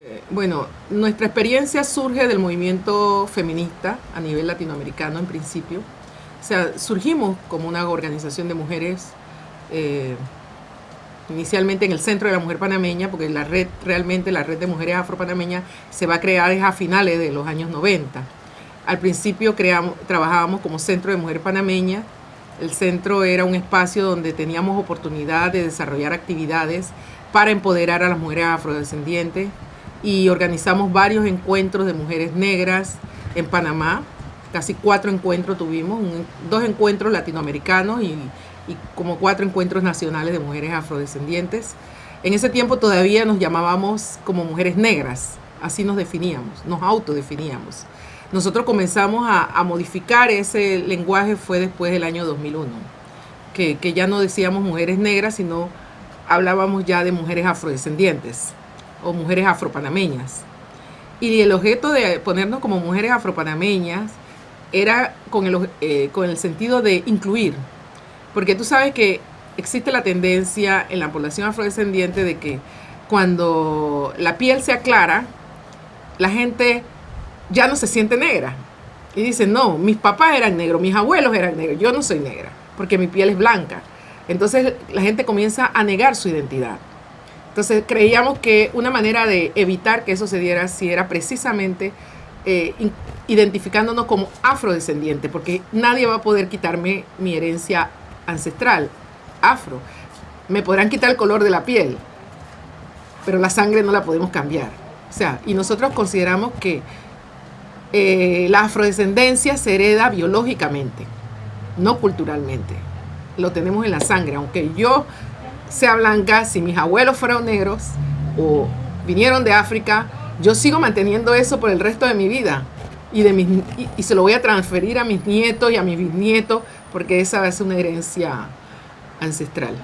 Eh, bueno, nuestra experiencia surge del movimiento feminista a nivel latinoamericano en principio. O sea, surgimos como una organización de mujeres, eh, inicialmente en el Centro de la Mujer Panameña, porque la red, realmente la red de mujeres afropanameñas se va a crear a finales de los años 90. Al principio trabajábamos como Centro de Mujer Panameña. El centro era un espacio donde teníamos oportunidad de desarrollar actividades para empoderar a las mujeres afrodescendientes, y organizamos varios encuentros de mujeres negras en Panamá. Casi cuatro encuentros tuvimos, dos encuentros latinoamericanos y, como cuatro encuentros nacionales de mujeres afrodescendientes. En ese tiempo todavía nos llamábamos como mujeres negras, así nos definíamos, nos autodefiníamos. Nosotros comenzamos a, modificar ese lenguaje fue después del año 2001, que, que ya no decíamos mujeres negras, sino hablábamos ya de mujeres afrodescendientes o mujeres afropanameñas. Y el objeto de ponernos como mujeres afropanameñas era con el, eh, con el sentido de incluir, porque tú sabes que existe la tendencia en la población afrodescendiente de que cuando la piel se aclara, la gente ya no se siente negra. Y dice, no, mis papás eran negros, mis abuelos eran negros, yo no soy negra, porque mi piel es blanca. Entonces la gente comienza a negar su identidad. Entonces creíamos que una manera de evitar que eso se diera si era precisamente eh, identificándonos como afrodescendiente, porque nadie va a poder quitarme mi herencia ancestral, afro. Me podrán quitar el color de la piel, pero la sangre no la podemos cambiar. O sea, y nosotros consideramos que eh, la afrodescendencia se hereda biológicamente, no culturalmente. Lo tenemos en la sangre, aunque yo sea blanca, si mis abuelos fueron negros o vinieron de África, yo sigo manteniendo eso por el resto de mi vida. Y, de mis, y, se lo voy a transferir a mis nietos y a mis bisnietos, porque esa es una herencia ancestral.